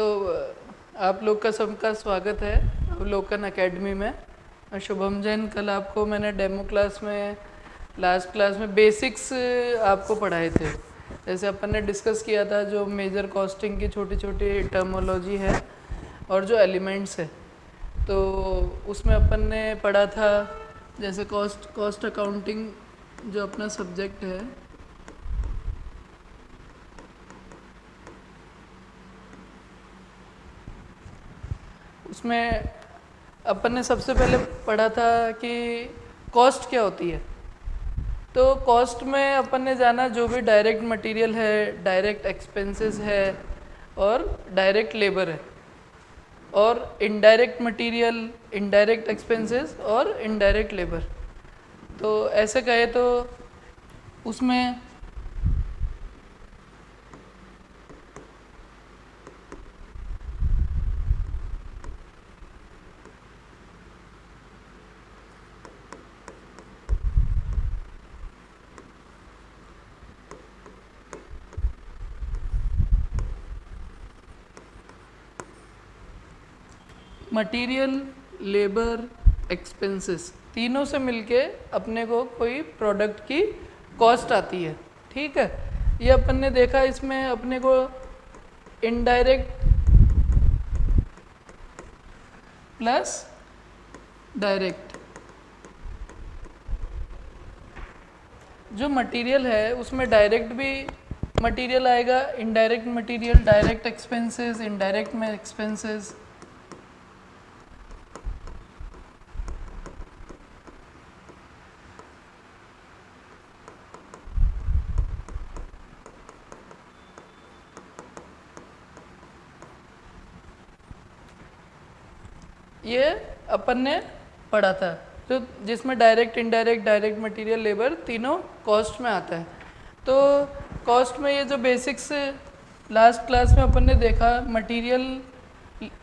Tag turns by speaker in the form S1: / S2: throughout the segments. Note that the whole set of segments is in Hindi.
S1: तो आप लोग का सबका स्वागत है अवलोकन एकेडमी में। शुभम जैन, कल आपको मैंने डेमो क्लास में, लास्ट क्लास में बेसिक्स आपको पढ़ाए थे। जैसे अपन ने डिस्कस किया था जो मेजर कॉस्टिंग की छोटी छोटी टर्मोलॉजी है और जो एलिमेंट्स है। तो उसमें अपन ने पढ़ा था जैसे कॉस्ट कॉस्ट अकाउंटिंग जो अपना सब्जेक्ट है उसमें अपन ने सबसे पहले पढ़ा था कि कॉस्ट क्या होती है। तो कॉस्ट में अपन ने जाना जो भी डायरेक्ट मटेरियल है डायरेक्ट एक्सपेंसेस है और डायरेक्ट लेबर है और इनडायरेक्ट मटेरियल इनडायरेक्ट एक्सपेंसेस और इनडायरेक्ट लेबर तो ऐसे कहे तो उसमें मटेरियल लेबर एक्सपेंसेस तीनों से मिलके अपने को कोई प्रोडक्ट की कॉस्ट आती है। ठीक है? ये अपन ने देखा इसमें अपने को इनडायरेक्ट प्लस डायरेक्ट जो मटेरियल है, उसमें डायरेक्ट भी मटेरियल आएगा indirect material direct expenses indirect में एक्सपेंसेस ये अपन ने पढ़ा था। तो जिसमें direct indirect direct material labour तीनों कॉस्ट में आता है। तो कॉस्ट में ये जो बेसिक्स लास्ट क्लास में अपन ने देखा मटेरियल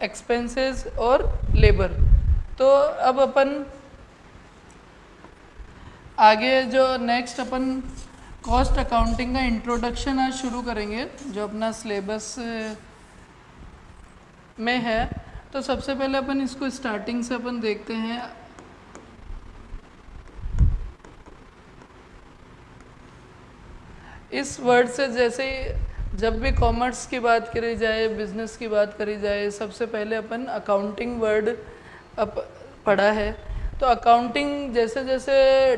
S1: एक्सपेंसेस और लेबर तो अब अपन आगे जो नेक्स्ट अपन कॉस्ट अकाउंटिंग का इंट्रोडक्शन आज शुरू करेंगे, जो अपना सिलेबस में है। तो सबसे पहले अपन इसको स्टार्टिंग से अपन देखते हैं। इस वर्ड से जैसे जब भी कॉमर्स की बात करी जाए बिज़नेस की बात करी जाए, सबसे पहले अपन अकाउंटिंग वर्ड अप पढ़ा है। तो अकाउंटिंग जैसे जैसे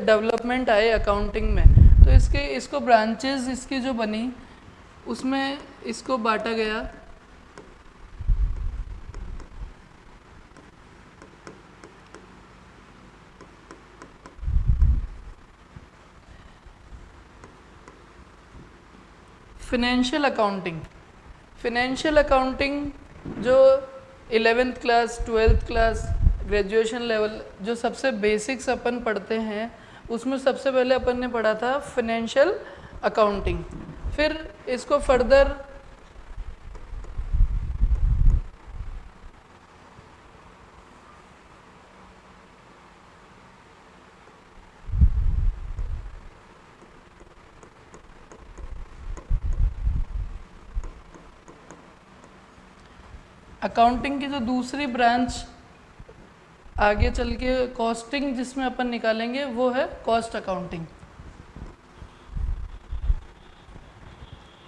S1: डेवलपमेंट आए अकाउंटिंग में तो इसके, इसको ब्रांचेस इसकी जो बनी, उसमें इसको बांटा गया। फिनेंशियल अकाउंटिंग फिनेंशियल अकाउंटिंग जो eleventh class twelfth class graduation level जो सबसे बेसिक्स अपन पढ़ते हैं, उसमें सबसे पहले अपन ने पढ़ा था फिनेंशियल अकाउंटिंग फिर इसको फर्दर अकाउंटिंग की जो दूसरी ब्रांच आगे चल के कॉस्टिंग जिसमें अपन निकालेंगे, वो है कॉस्ट अकाउंटिंग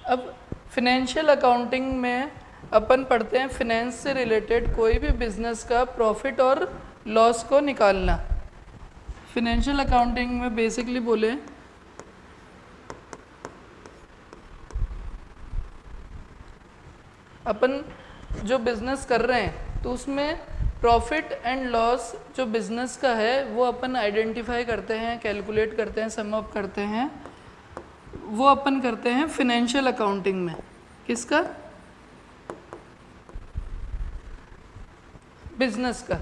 S1: अब फिनेंशियल अकाउंटिंग में अपन पढ़ते हैं फिनेंस से रिलेटेड कोई भी बिज़नेस का प्रॉफिट और लॉस को निकालना। फिनेंशियल अकाउंटिंग में बेसिकली बोले, अपन जो बिज़नेस कर रहे हैं तो उसमें प्रॉफिट एंड लॉस जो बिज़नेस का है, वो अपन आइडेंटिफाई करते हैं कैलकुलेट करते हैं सम अप करते हैं, वो अपन करते हैं फिनेंशियल अकाउंटिंग में। किसका? बिज़नेस का।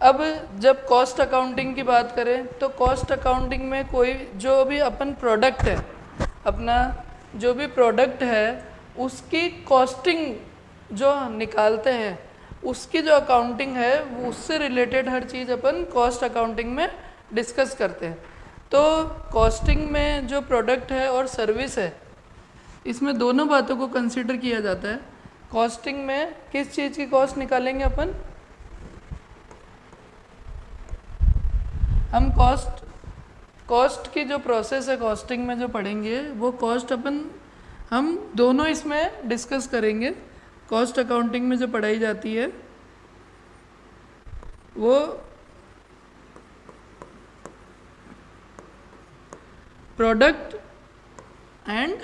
S1: अब जब कॉस्ट अकाउंटिंग की बात करें तो कॉस्ट अकाउंटिंग में कोई, जो भी अपन प्रोडक्ट है, अपना जो भी प्रोडक्ट है, उसकी कॉस्टिंग जो निकालते हैं, उसकी जो अकाउंटिंग है, वो उससे रिलेटेड हर चीज़ अपन कॉस्ट अकाउंटिंग में डिस्कस करते हैं। तो कॉस्टिंग में जो प्रोडक्ट है और सर्विस है, इसमें दोनों बातों को कंसिडर किया जाता है। कॉस्टिंग में किस चीज़ की कॉस्ट निकालेंगे अपन? हम कॉस्ट कॉस्ट की जो प्रोसेस है कॉस्टिंग में जो पढ़ेंगे, वो कॉस्ट अपन, हम दोनों इसमें डिस्कस करेंगे। कॉस्ट अकाउंटिंग में जो पढ़ाई जाती है, वो product and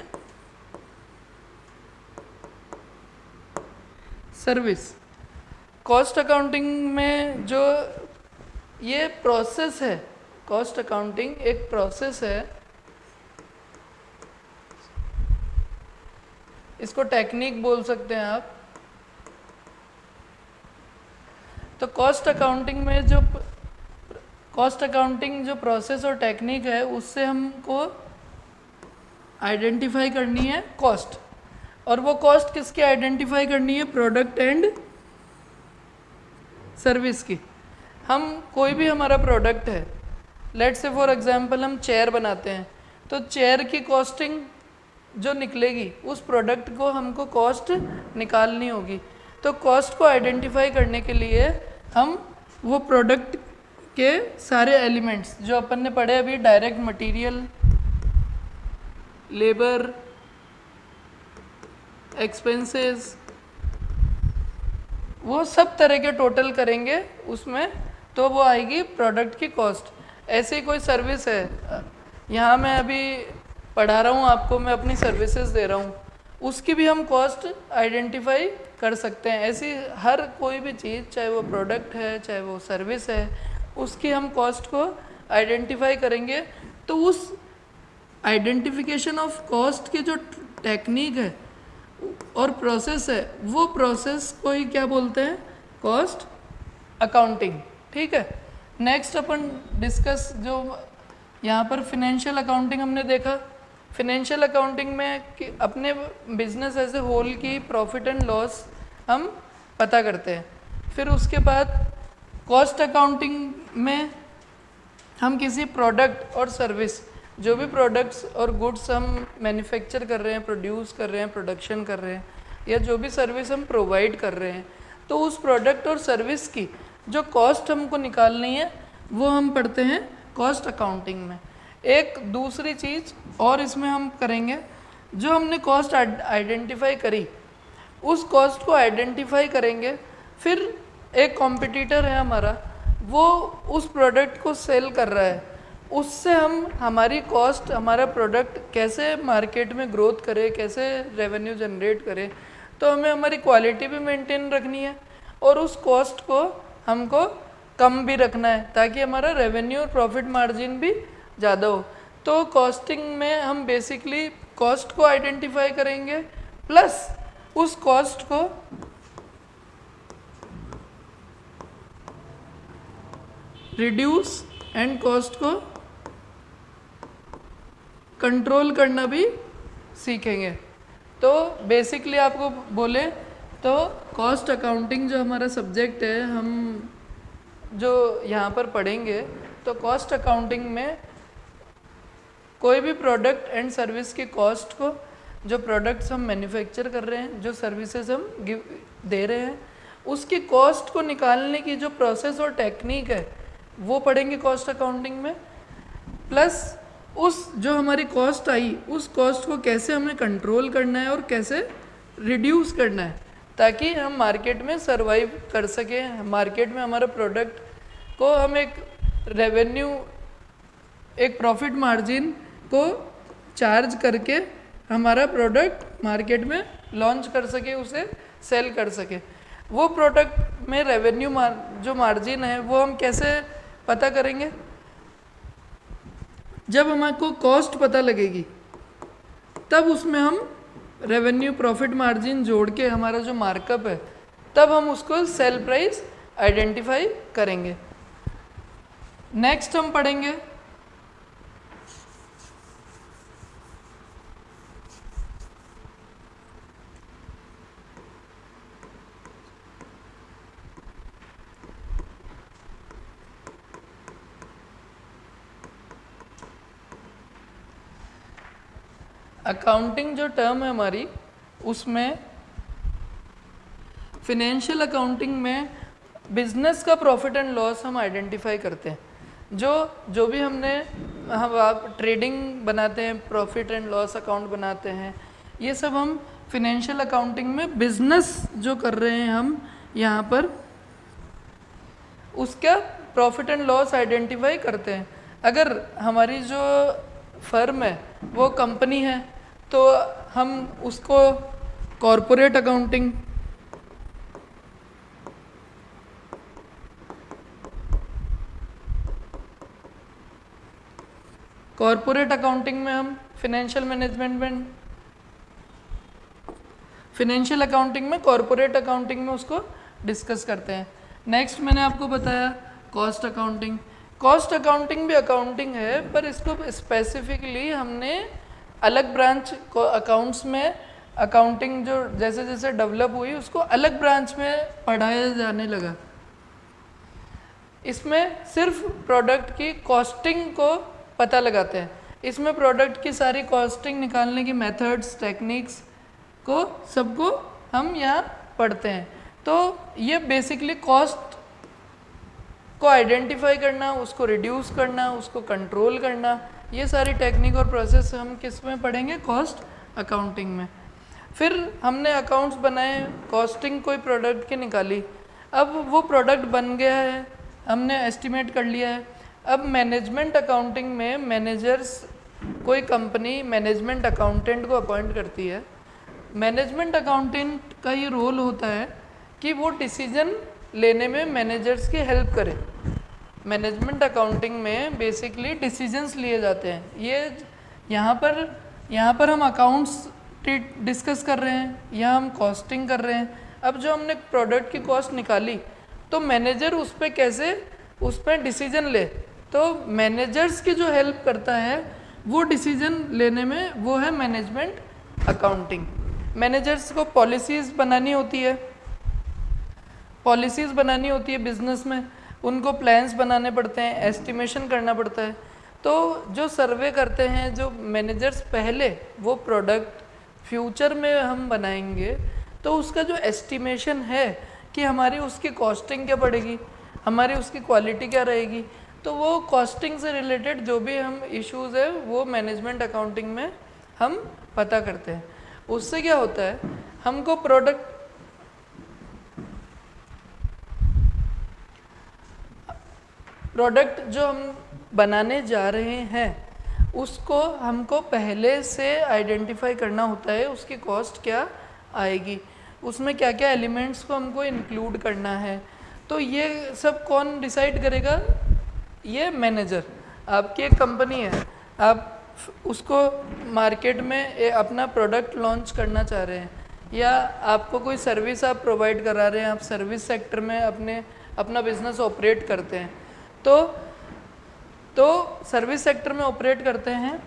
S1: service cost accounting में जो ये प्रोसेस है कॉस्ट अकाउंटिंग एक प्रोसेस है, इसको टेक्निक बोल सकते हैं आप। तो कॉस्ट अकाउंटिंग में जो कॉस्ट अकाउंटिंग जो प्रोसेस और टेक्निक है, उससे हमको आइडेंटिफाई करनी है कॉस्ट और वो कॉस्ट किसकी आइडेंटिफाई करनी है? प्रोडक्ट एंड सर्विस की. हम कोई भी हमारा प्रोडक्ट है लेट से फॉर एग्जांपल हम चेयर बनाते हैं तो चेयर की कॉस्टिंग जो निकलेगी, उस प्रोडक्ट को हमको कॉस्ट निकालनी होगी। तो कॉस्ट को आइडेंटिफाई करने के लिए हम वो प्रोडक्ट के सारे एलिमेंट्स जो अपन ने पढ़े अभी डायरेक्ट मटेरियल लेबर एक्सपेंसेस वो सब तरह के टोटल करेंगे उसमें तो वो आएगी प्रोडक्ट की कॉस्ट ऐसी कोई सर्विस है। यहाँ मैं अभी पढ़ा रहा हूँ, आपको मैं अपनी सर्विसेज़ दे रहा हूँ। उसकी भी हम कॉस्ट आइडेंटिफाई कर सकते हैं। ऐसी हर कोई भी चीज़, चाहे वो प्रोडक्ट है, चाहे वो सर्विस है, उसकी हम कॉस्ट को आइडेंटिफाई करेंगे। तो उस आइडेंटिफिकेशन ऑफ़ कॉस्ट की जो टेक्निक है और प्रोसेस है, वो प्रोसेस को ही क्या बोलते हैं? कॉस्ट अकाउंटिंग ठीक है? नेक्स्ट अपन डिस्कस जो यहाँ पर फिनेंशियल अकाउंटिंग हमने देखा। फिनेंशियल अकाउंटिंग में कि अपने बिज़नेस एज ए होल की प्रॉफिट एंड लॉस हम पता करते हैं। फिर उसके बाद कॉस्ट अकाउंटिंग में हम किसी प्रोडक्ट और सर्विस जो भी प्रोडक्ट्स और गुड्स हम मैन्युफैक्चर कर रहे हैं प्रोड्यूस कर रहे हैं प्रोडक्शन कर रहे हैं, या जो भी सर्विस हम प्रोवाइड कर रहे हैं तो उस प्रोडक्ट और सर्विस की जो कॉस्ट हमको निकालनी है, वो हम पढ़ते हैं कॉस्ट अकाउंटिंग में। एक दूसरी चीज़ और इसमें हम करेंगे, जो हमने कॉस्ट आइडेंटिफाई करी, उस कॉस्ट को आइडेंटिफाई करेंगे, फिर एक कॉम्पिटिटर है हमारा, वो उस प्रोडक्ट को सेल कर रहा है, उससे हम हमारी कॉस्ट हमारा प्रोडक्ट कैसे मार्केट में ग्रोथ करे, कैसे रेवेन्यू जनरेट करे तो हमें हमारी क्वालिटी भी मेंटेन रखनी है, और उस कॉस्ट को हमको कम भी रखना है, ताकि हमारा रेवेन्यू और प्रॉफिट मार्जिन भी ज़्यादा हो तो कॉस्टिंग में हम बेसिकली कॉस्ट को आइडेंटिफाई करेंगे प्लस उस कॉस्ट को रिड्यूस एंड कॉस्ट को कंट्रोल करना भी सीखेंगे। तो बेसिकली आपको बोले तो कॉस्ट अकाउंटिंग जो हमारा सब्जेक्ट है, हम जो यहाँ पर पढ़ेंगे तो कॉस्ट अकाउंटिंग में कोई भी प्रोडक्ट एंड सर्विस की कॉस्ट को, जो प्रोडक्ट्स हम मैन्युफैक्चर कर रहे हैं, जो सर्विसेज़ हम गिव दे रहे हैं, उसकी कॉस्ट को निकालने की जो प्रोसेस और टेक्निक है, वो पढ़ेंगे कॉस्ट अकाउंटिंग में। प्लस उस जो हमारी कॉस्ट आई, उस कॉस्ट को कैसे हमें कंट्रोल करना है और कैसे रिड्यूस करना है, ताकि हम मार्केट में सरवाइव कर सकें। मार्केट में हमारा प्रोडक्ट को हम एक रेवेन्यू एक प्रॉफिट मार्जिन को चार्ज करके हमारा प्रोडक्ट मार्केट में लॉन्च कर सके, उसे सेल कर सके। वो प्रोडक्ट में रेवेन्यू मार जो मार्जिन है, वो हम कैसे पता करेंगे? जब हमको कॉस्ट पता लगेगी, तब उसमें हम रेवेन्यू प्रॉफिट मार्जिन जोड़ के हमारा जो मार्कअप है, तब हम उसको सेल प्राइस आइडेंटिफाई करेंगे। नेक्स्ट हम पढ़ेंगे अकाउंटिंग जो टर्म है हमारी, उसमें फिनेंशियल अकाउंटिंग में बिज़नेस का प्रॉफिट एंड लॉस हम आइडेंटिफाई करते हैं। जो जो भी हमने, हम आप ट्रेडिंग बनाते हैं प्रॉफिट एंड लॉस अकाउंट बनाते हैं, ये सब हम फिनेंशियल अकाउंटिंग में बिज़नेस जो कर रहे हैं हम यहाँ पर, उसका प्रॉफिट एंड लॉस आइडेंटिफाई करते हैं। अगर हमारी जो फर्म है, वो कंपनी है तो हम उसको कॉरपोरेट अकाउंटिंग कॉरपोरेट अकाउंटिंग में हम फिनेंशियल मैनेजमेंट में फिनेंशियल अकाउंटिंग में कॉरपोरेट अकाउंटिंग में उसको डिस्कस करते हैं। नेक्स्ट मैंने आपको बताया कॉस्ट अकाउंटिंग कॉस्ट अकाउंटिंग भी अकाउंटिंग है, पर इसको स्पेसिफिकली हमने अलग ब्रांच को अकाउंट्स में अकाउंटिंग जो जैसे जैसे डेवलप हुई, उसको अलग ब्रांच में पढ़ाया जाने लगा। इसमें सिर्फ़ प्रोडक्ट की कॉस्टिंग को पता लगाते हैं। इसमें प्रोडक्ट की सारी कॉस्टिंग निकालने की मेथड्स टेक्निक्स को सबको हम यहाँ पढ़ते हैं। तो ये बेसिकली कॉस्ट को आइडेंटिफाई करना, उसको रिड्यूस करना, उसको कंट्रोल करना। ये सारी टेक्निक और प्रोसेस हम किसमें पढ़ेंगे? कॉस्ट अकाउंटिंग में। फिर हमने अकाउंट्स बनाए कॉस्टिंग कोई प्रोडक्ट की निकाली। अब वो प्रोडक्ट बन गया है, हमने एस्टिमेट कर लिया है। अब मैनेजमेंट अकाउंटिंग में मैनेजर्स कोई कंपनी मैनेजमेंट अकाउंटेंट को अपॉइंट करती है। मैनेजमेंट अकाउंटेंट का ये रोल होता है कि वो डिसीज़न लेने में मैनेजर्स की हेल्प करे। मैनेजमेंट अकाउंटिंग में बेसिकली डिसीजंस लिए जाते हैं। ये यहाँ पर यहाँ पर हम अकाउंट्स डिस्कस कर रहे हैं, या हम कॉस्टिंग कर रहे हैं। अब जो हमने प्रोडक्ट की कॉस्ट निकाली तो मैनेजर उस पर कैसे, उस पर डिसीज़न ले? तो मैनेजर्स की जो हेल्प करता है, वो डिसीज़न लेने में वो है मैनेजमेंट अकाउंटिंग मैनेजर्स को पॉलिसीज़ बनानी होती है। पॉलिसीज़ बनानी होती है बिज़नेस में। उनको प्लान्स बनाने पड़ते हैं एस्टिमेशन करना पड़ता है। तो जो सर्वे करते हैं, जो मैनेजर्स पहले, वो प्रोडक्ट फ्यूचर में हम बनाएँगे तो उसका जो एस्टिमेशन है कि हमारी उसकी कॉस्टिंग क्या पड़ेगी, हमारी उसकी क्वालिटी क्या रहेगी तो वो कॉस्टिंग से रिलेटेड जो भी हम इश्यूज़ है, वो मैनेजमेंट अकाउंटिंग में हम पता करते हैं। उससे क्या होता है, हमको प्रोडक्ट प्रोडक्ट जो हम बनाने जा रहे हैं, उसको हमको पहले से आइडेंटिफाई करना होता है, उसकी कॉस्ट क्या आएगी। उसमें क्या क्या एलिमेंट्स को हमको इंक्लूड करना है। तो ये सब कौन डिसाइड करेगा? ये मैनेजर, आपकी एक कंपनी है। आप उसको मार्केट में अपना प्रोडक्ट लॉन्च करना चाह रहे हैं। या आपको कोई सर्विस आप प्रोवाइड करा रहे हैं, आप सर्विस सेक्टर में अपने, अपना बिज़नेस ऑपरेट करते हैं। तो तो सर्विस सेक्टर में ऑपरेट करते हैं।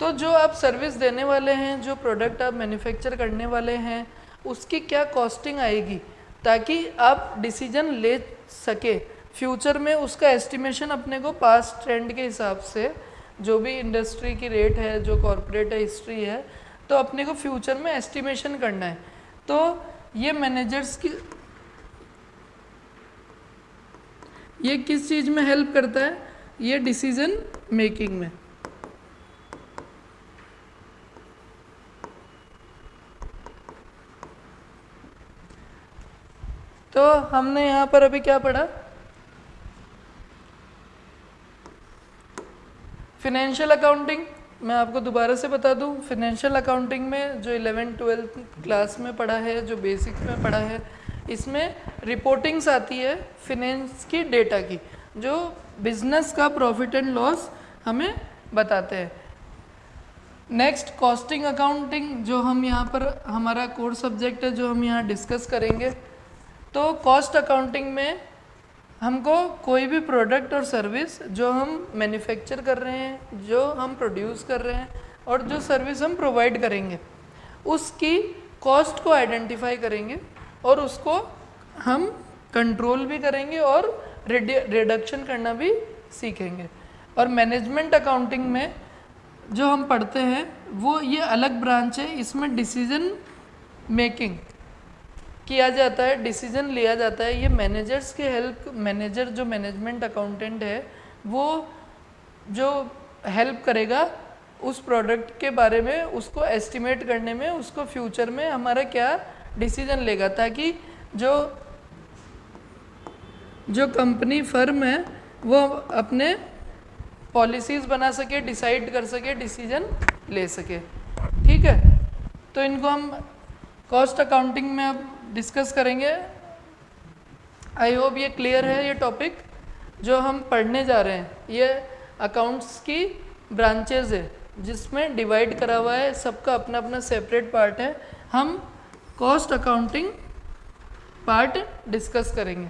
S1: तो जो आप सर्विस देने वाले हैं, जो प्रोडक्ट आप मैन्युफैक्चर करने वाले हैं, उसकी क्या कॉस्टिंग आएगी? ताकि आप डिसीज़न ले सके। फ्यूचर में उसका एस्टिमेशन अपने को पास ट्रेंड के हिसाब से, जो भी इंडस्ट्री की रेट है, जो कॉरपोरेट हिस्ट्री है तो अपने को फ्यूचर में एस्टिमेशन करना है। तो ये मैनेजर्स की ये किस चीज़ में हेल्प करता है? ये डिसीज़न मेकिंग में। तो हमने यहाँ पर अभी क्या पढ़ा? फिनेंशियल अकाउंटिंग मैं आपको दोबारा से बता दूँ फिनेंशियल अकाउंटिंग में जो इलेवेंथ ट्वेल्थ क्लास में पढ़ा है, जो बेसिक में पढ़ा है इसमें रिपोर्टिंग्स आती है फिनेंस की डेटा की, जो बिज़नेस का प्रॉफिट एंड लॉस हमें बताते हैं। नेक्स्ट कॉस्टिंग अकाउंटिंग जो हम यहाँ पर, हमारा कोर सब्जेक्ट है, जो हम यहाँ डिस्कस करेंगे। तो कॉस्ट अकाउंटिंग में हमको कोई भी प्रोडक्ट और सर्विस जो हम मैन्युफैक्चर कर रहे हैं, जो हम प्रोड्यूस कर रहे हैं, और जो सर्विस हम प्रोवाइड करेंगे, उसकी कॉस्ट को आइडेंटिफाई करेंगे। और उसको हम कंट्रोल भी करेंगे और रिडक्शन करना भी सीखेंगे। और मैनेजमेंट अकाउंटिंग में जो हम पढ़ते हैं, वो ये अलग ब्रांच है, इसमें डिसीज़न मेकिंग किया जाता है डिसीज़न लिया जाता है। ये मैनेजर्स के हेल्प मैनेजर जो मैनेजमेंट अकाउंटेंट है, वो जो हेल्प करेगा उस प्रोडक्ट के बारे में, उसको एस्टिमेट करने में, उसको फ्यूचर में हमारा क्या डिसीज़न लेगा ताकि जो जो कंपनी फर्म है, वो अपने पॉलिसीज़ बना सके डिसाइड कर सके डिसीज़न ले सके। ठीक है? तो इनको हम कॉस्ट अकाउंटिंग में अब डिस्कस करेंगे। आई होप ये क्लियर है ये टॉपिक जो हम पढ़ने जा रहे हैं। ये अकाउंट्स की ब्रांचेज है, जिसमें डिवाइड करा हुआ है, सबका अपना अपना सेपरेट पार्ट है। हम कॉस्ट अकाउंटिंग पार्ट डिस्कस करेंगे।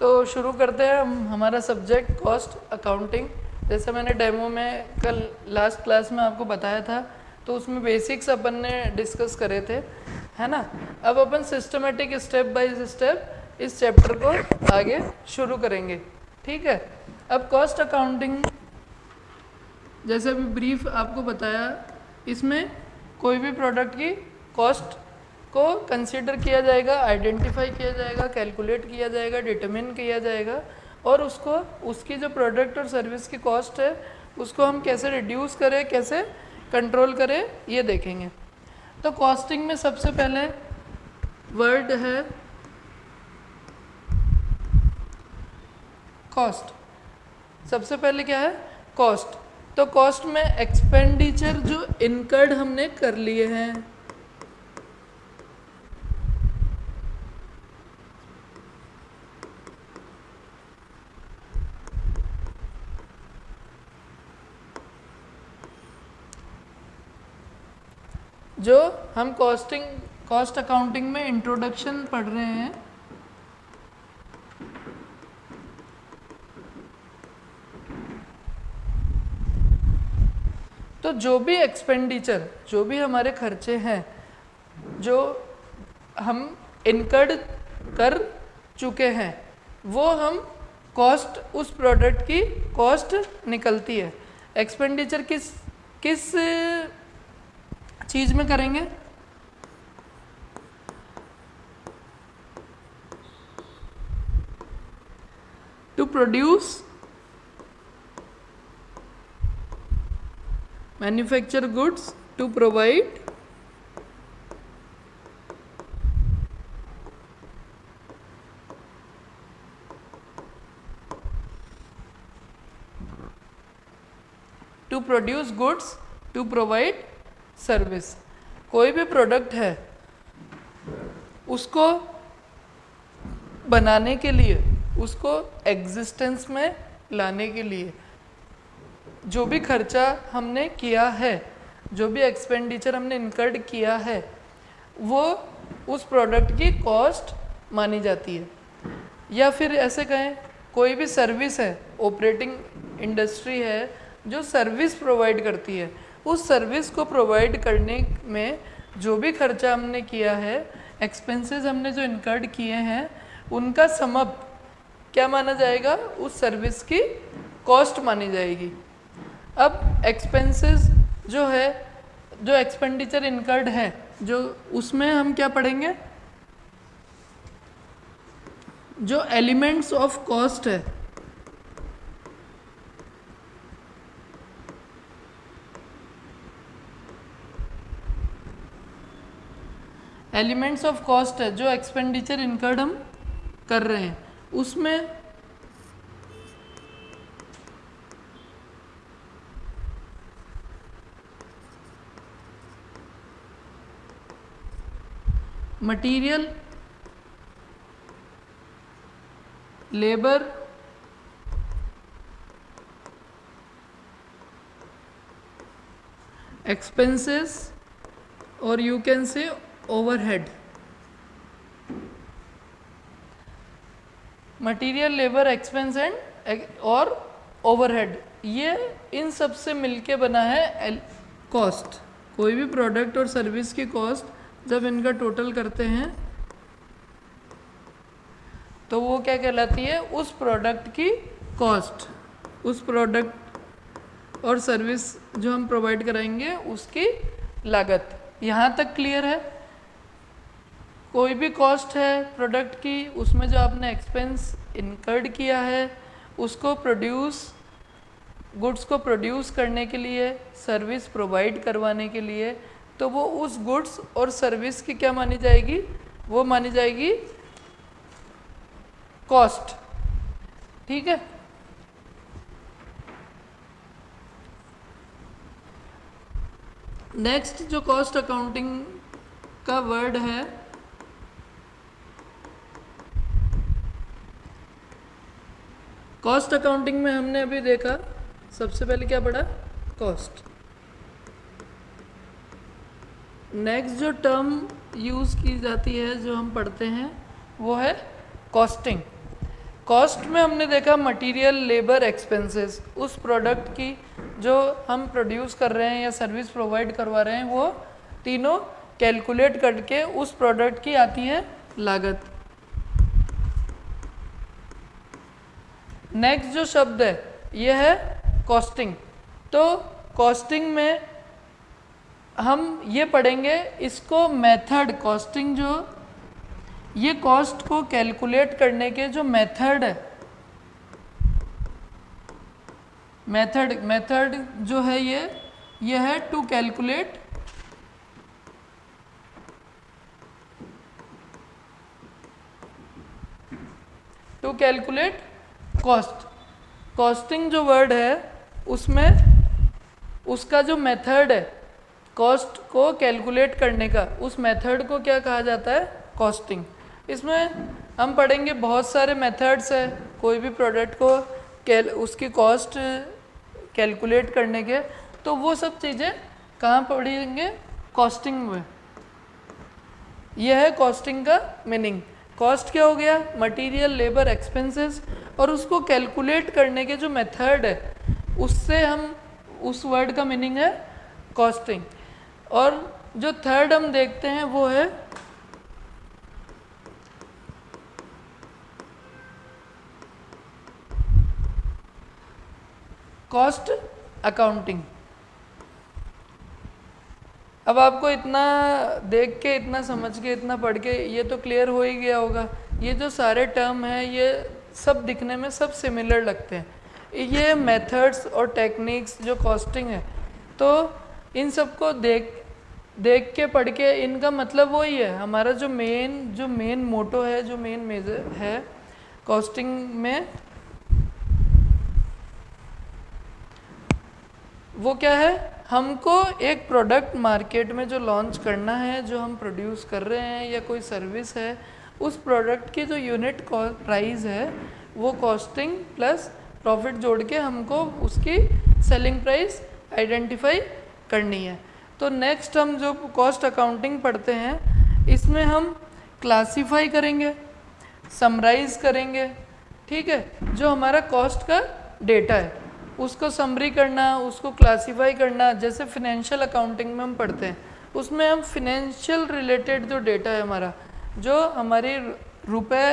S1: तो शुरू करते हैं हम, हमारा सब्जेक्ट कॉस्ट अकाउंटिंग जैसे मैंने डेमो में कल लास्ट क्लास में आपको बताया था तो उसमें बेसिक्स अपन ने डिस्कस करे थे, है ना? अब अपन सिस्टमेटिक स्टेप बाय स्टेप इस चैप्टर को आगे शुरू करेंगे, ठीक है? अब कॉस्ट अकाउंटिंग जैसे अभी ब्रीफ आपको बताया, इसमें कोई भी प्रोडक्ट की कॉस्ट को कंसीडर किया जाएगा आइडेंटिफाई किया जाएगा कैलकुलेट किया जाएगा डिटरमिन किया जाएगा, और उसको, उसकी जो प्रोडक्ट और सर्विस की कॉस्ट है, उसको हम कैसे रिड्यूस करें, कैसे कंट्रोल करें, ये देखेंगे। तो कॉस्टिंग में सबसे पहले वर्ड है कॉस्ट सबसे पहले क्या है? कॉस्ट तो कॉस्ट में एक्सपेंडिचर जो इनकर्ड हमने कर लिए हैं। जो हम कॉस्टिंग कॉस्ट अकाउंटिंग में इंट्रोडक्शन पढ़ रहे हैं। तो जो भी एक्सपेंडिचर जो भी हमारे खर्चे हैं, जो हम इनकर्ड कर चुके हैं, वो हम कॉस्ट उस प्रोडक्ट की कॉस्ट निकलती है। एक्सपेंडिचर किस किस चीज़ में करेंगे। To produce manufacture goods to provide to produce goods to provide service कोई भी प्रोडक्ट है, उसको बनाने के लिए, उसको एग्जिस्टेंस में लाने के लिए, जो भी खर्चा हमने किया है, जो भी एक्सपेंडिचर हमने इनकर्ड किया है, वो उस प्रोडक्ट की कॉस्ट मानी जाती है। या फिर ऐसे कहें, कोई भी सर्विस है ऑपरेटिंग इंडस्ट्री है, जो सर्विस प्रोवाइड करती है उस सर्विस को प्रोवाइड करने में जो भी खर्चा हमने किया है एक्सपेंसेस हमने जो इनकर्ड किए हैं, उनका समअप क्या माना जाएगा? उस सर्विस की कॉस्ट मानी जाएगी। अब एक्सपेंसेस जो है, जो एक्सपेंडिचर इनकर्ड है, जो उसमें हम क्या पढ़ेंगे? जो एलिमेंट्स ऑफ़ कॉस्ट है एलिमेंट्स ऑफ़ कॉस्ट है, जो एक्सपेंडिचर इनकर्ड हम कर रहे हैं। उसमें मटीरियल लेबर एक्सपेंसेस और you can say overhead material labour expense and और ओवरहेड ये इन सबसे मिलके बना है कॉस्ट कोई भी प्रोडक्ट और सर्विस की कॉस्ट जब इनका टोटल करते हैं तो वो क्या कहलाती है? उस प्रोडक्ट की कॉस्ट उस प्रोडक्ट और सर्विस जो हम प्रोवाइड कराएँगे उसकी लागत. यहाँ तक क्लियर है? कोई भी कॉस्ट है प्रोडक्ट की, उसमें जो आपने एक्सपेंस इनकर्ड किया है, उसको प्रोड्यूस गुड्स को प्रोड्यूस करने के लिए सर्विस प्रोवाइड करवाने के लिए तो वो उस गुड्स और सर्विस की क्या मानी जाएगी? वो मानी जाएगी कॉस्ट ठीक है? नेक्स्ट जो कॉस्ट अकाउंटिंग का वर्ड है कॉस्ट अकाउंटिंग में हमने अभी देखा, सबसे पहले क्या पढ़ा? कॉस्ट नेक्स्ट जो टर्म यूज़ की जाती है, जो हम पढ़ते हैं, वो है कॉस्टिंग कॉस्ट में हमने देखा मटेरियल लेबर एक्सपेंसेस उस प्रोडक्ट की जो हम प्रोड्यूस कर रहे हैं या सर्विस प्रोवाइड करवा रहे हैं, वो तीनों कैलकुलेट करके उस प्रोडक्ट की आती है लागत. नेक्स्ट जो शब्द है, ये है कॉस्टिंग तो कॉस्टिंग में हम ये पढ़ेंगे, इसको मेथड कॉस्टिंग जो, ये कॉस्ट को कैलकुलेट करने के जो मेथड है मेथड मेथड जो है ये ये है to calculate to calculate cost costing जो वर्ड है, उसमें उसका जो मेथड है कॉस्ट को कैलकुलेट करने का, उस मेथड को क्या कहा जाता है? कॉस्टिंग इसमें हम पढ़ेंगे बहुत सारे मेथड्स है, कोई भी प्रोडक्ट को कैल उसकी कॉस्ट कैलकुलेट करने के तो वो सब चीज़ें कहाँ पढ़ेंगे? कॉस्टिंग में. यह है कॉस्टिंग का मीनिंग कॉस्ट क्या हो गया? मटेरियल लेबर एक्सपेंसेस और उसको कैलकुलेट करने के जो मेथड है, उससे हम, उस वर्ड का मीनिंग है कॉस्टिंग और जो थर्ड हम देखते हैं, वो है कॉस्ट अकाउंटिंग अब आपको इतना देख के, इतना समझ के, इतना पढ़ के ये तो क्लियर हो ही गया होगा। ये जो सारे टर्म हैं, ये सब दिखने में सब सिमिलर लगते हैं। ये मेथड्स और टेक्निक्स जो कॉस्टिंग है तो इन सबको देख देख के, पढ़ के इनका मतलब वही है। हमारा जो मेन जो मेन मोटो है, जो मेन मेजर है कॉस्टिंग में, वो क्या है? हमको एक प्रोडक्ट मार्केट में जो लॉन्च करना है, जो हम प्रोड्यूस कर रहे हैं या कोई सर्विस है, उस प्रोडक्ट की जो यूनिट प्राइस है, वो कॉस्टिंग प्लस प्रॉफिट जोड़ के हमको उसकी सेलिंग प्राइस आइडेंटिफाई करनी है। तो नेक्स्ट हम जो कॉस्ट अकाउंटिंग पढ़ते हैं, इसमें हम क्लासीफाई करेंगे समराइज करेंगे, ठीक है? जो हमारा कॉस्ट का डेटा है। उसको समरी करना, उसको क्लासीफाई करना, जैसे फिनेंशियल अकाउंटिंग में हम पढ़ते हैं, उसमें हम फिनेंशियल रिलेटेड जो डेटा है हमारा, जो हमारी रुपए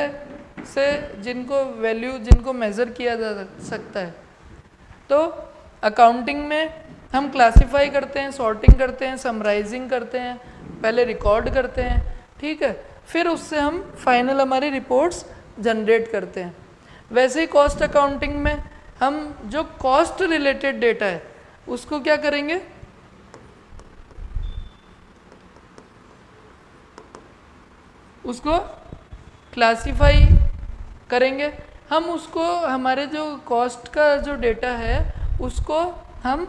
S1: से जिनको वैल्यू जिनको मेज़र किया जा सकता है। तो अकाउंटिंग में हम क्लासीफाई करते हैं सॉर्टिंग करते हैं समराइजिंग करते हैं, पहले रिकॉर्ड करते हैं, ठीक है? फिर उससे हम फाइनल हमारी रिपोर्ट्स जनरेट करते हैं। वैसे ही कॉस्ट अकाउंटिंग में हम जो कॉस्ट रिलेटेड डेटा है, उसको क्या करेंगे? उसको क्लासिफाई करेंगे। हम उसको, हमारे जो कॉस्ट का जो डेटा है, उसको हम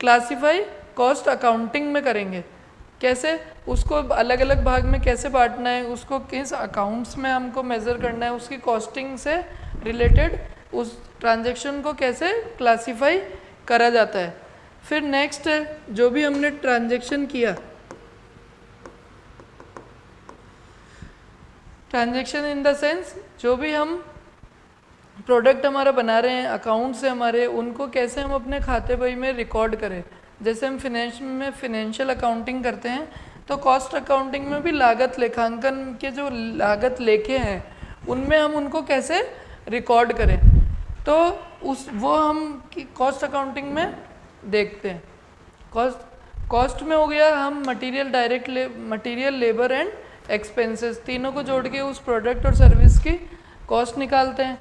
S1: क्लासिफाई कॉस्ट अकाउंटिंग में करेंगे। कैसे? उसको अलग अलग भाग में कैसे बांटना है, उसको किस अकाउंट्स में हमको मेज़र करना है, उसकी कॉस्टिंग से रिलेटेड उस ट्रांजैक्शन को कैसे क्लासिफाई करा जाता है? फिर नेक्स्ट जो भी हमने ट्रांजैक्शन किया। ट्रांजैक्शन इन द सेंस, जो भी हम प्रोडक्ट हमारा बना रहे हैं अकाउंट से हमारे, उनको कैसे हम अपने खाते बही में रिकॉर्ड करें? जैसे हम फिनेंश में फिनेंशियल अकाउंटिंग करते हैं तो कॉस्ट अकाउंटिंग में भी लागत, लेखांकन के जो लागत लेखे हैं, उनमें हम उनको कैसे रिकॉर्ड करें? तो उस, वो हम कॉस्ट अकाउंटिंग में देखते हैं। कॉस्ट कॉस्ट में हो गया हम मटेरियल डायरेक्ट ले मटीरियल लेबर एंड एक्सपेंसेस तीनों को जोड़ के उस प्रोडक्ट और सर्विस की कॉस्ट निकालते हैं।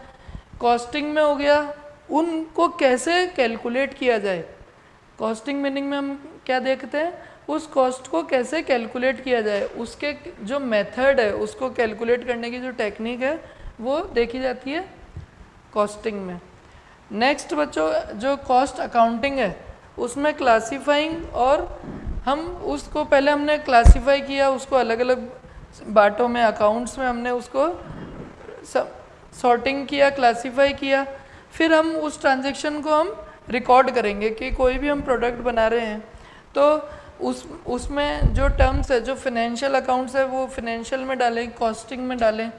S1: कॉस्टिंग में हो गया उनको कैसे कैलकुलेट किया जाए? कॉस्टिंग मीनिंग में हम क्या देखते हैं? उस कॉस्ट को कैसे कैलकुलेट किया जाए? उसके जो मेथड है, उसको कैलकुलेट करने की जो टेक्निक है, वो देखी जाती है। कॉस्टिंग में। नेक्स्ट बच्चों, जो कॉस्ट अकाउंटिंग है, उसमें क्लासीफाइंग और हम उसको पहले हमने क्लासीफाई किया, उसको अलग अलग बाटों में अकाउंट्स में हमने उसको सॉर्टिंग किया क्लासीफाई किया। फिर हम उस ट्रांजेक्शन को हम रिकॉर्ड करेंगे कि कोई भी हम प्रोडक्ट बना रहे हैं। तो उस, उसमें जो टर्म्स है, जो फिनेंशियल अकाउंट्स है, वो फिनेंशियल में डालें कॉस्टिंग में डालें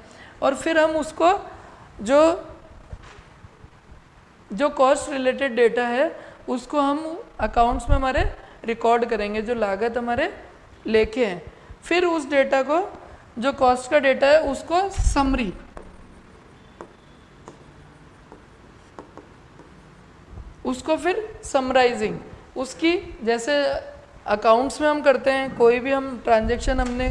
S1: और फिर हम उसको जो जो कॉस्ट रिलेटेड डेटा है, उसको हम अकाउंट्स में हमारे रिकॉर्ड करेंगे, जो लागत हमारे लेखे हैं। फिर उस डेटा को, जो कॉस्ट का डेटा है, उसको समरी उसको फिर समराइजिंग उसकी जैसे अकाउंट्स में हम करते हैं, कोई भी हम ट्रांजेक्शन हमने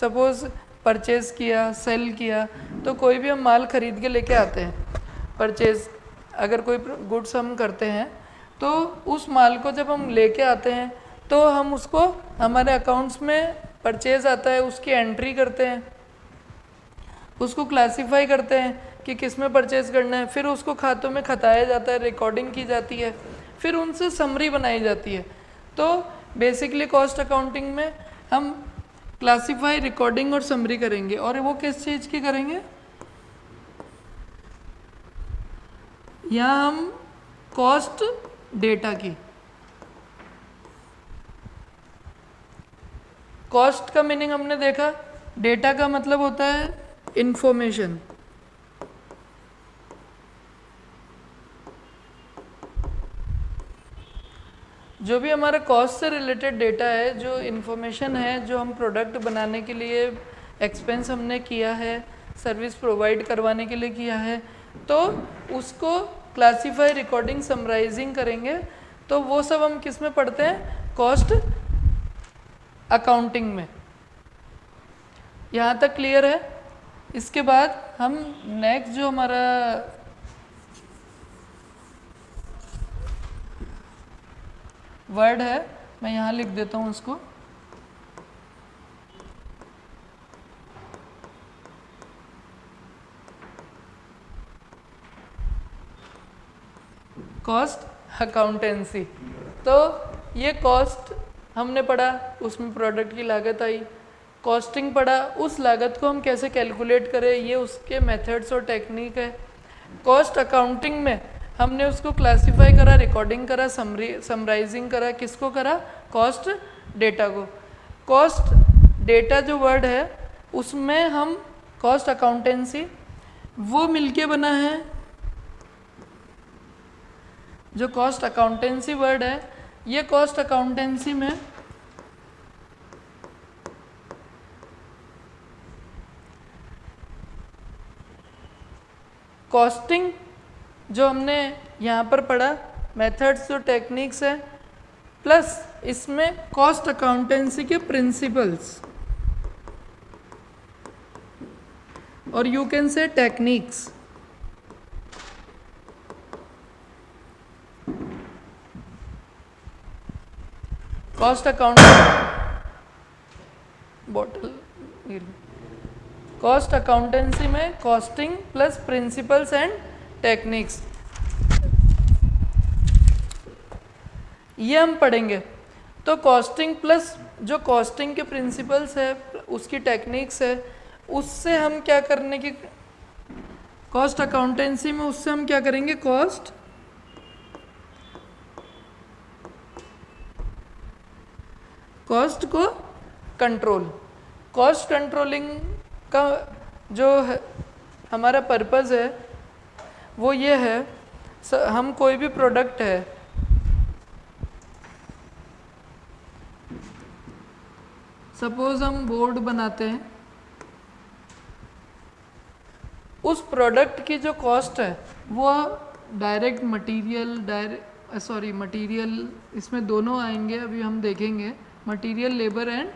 S1: सपोज़ परचेज किया सेल किया तो कोई भी हम माल खरीद के लेके आते हैं। परचेज अगर कोई गुड्स हम करते हैं तो उस माल को जब हम लेके आते हैं तो हम उसको हमारे अकाउंट्स में परचेज आता है, उसकी एंट्री करते हैं। उसको क्लासीफाई करते हैं कि किसमें परचेज करना है, फिर उसको खातों में खताया जाता है रिकॉर्डिंग की जाती है, फिर उनसे समरी बनाई जाती है। तो बेसिकली कॉस्ट अकाउंटिंग में हम क्लासीफाई रिकॉर्डिंग और समरी करेंगे। और वो किस चीज़ की करेंगे? यहाँ हम कॉस्ट डेटा की। कॉस्ट का मीनिंग हमने देखा। डेटा का मतलब होता है इंफॉर्मेशन जो भी हमारा कॉस्ट से रिलेटेड डेटा है, जो इन्फॉर्मेशन है, जो हम प्रोडक्ट बनाने के लिए एक्सपेंस हमने किया है सर्विस प्रोवाइड करवाने के लिए किया है तो उसको क्लासीफाई रिकॉर्डिंग समराइजिंग करेंगे। तो वो सब हम किसमें पढ़ते हैं? कॉस्ट अकाउंटिंग में। यहाँ तक क्लियर है? इसके बाद हम नेक्स्ट जो हमारा वर्ड है, मैं यहाँ लिख देता हूँ उसको। कॉस्ट अकाउंटेंसी तो ये कॉस्ट हमने पढ़ा, उसमें प्रोडक्ट की लागत आई। कॉस्टिंग पढ़ा, उस लागत को हम कैसे कैलकुलेट करें, ये उसके मेथड्स और टेक्निक है। कॉस्ट अकाउंटिंग में हमने उसको क्लासिफाई करा रिकॉर्डिंग करा समराइजिंग करा, किसको करा? कॉस्ट डेटा को। कॉस्ट डेटा जो वर्ड है, उसमें हम कॉस्ट अकाउंटेंसी वो मिलके बना है जो कॉस्ट अकाउंटेंसी वर्ड है, ये कॉस्ट अकाउंटेंसी में कॉस्टिंग जो हमने यहाँ पर पढ़ा मेथड्स जो टेक्निक्स है प्लस इसमें कॉस्ट अकाउंटेंसी के प्रिंसिपल्स और you can say techniques cost account bottle cost accountancy में costing plus principles and techniques ये हम पढ़ेंगे। तो कॉस्टिंग प्लस जो कॉस्टिंग के प्रिंसिपल्स है, उसकी टेक्निक्स है, उससे हम क्या करने की कॉस्ट अकाउंटेंसी में उससे हम क्या करेंगे? कॉस्ट कॉस्ट को कंट्रोल कॉस्ट कंट्रोलिंग का जो हमारा पर्पज़ है, वो ये है हम कोई भी प्रोडक्ट है सपोज़ हम बोर्ड बनाते हैं, उस प्रोडक्ट की जो कॉस्ट है, वो direct material direct sorry material इसमें दोनों आएँगे, अभी हम देखेंगे मटेरियल लेबर एंड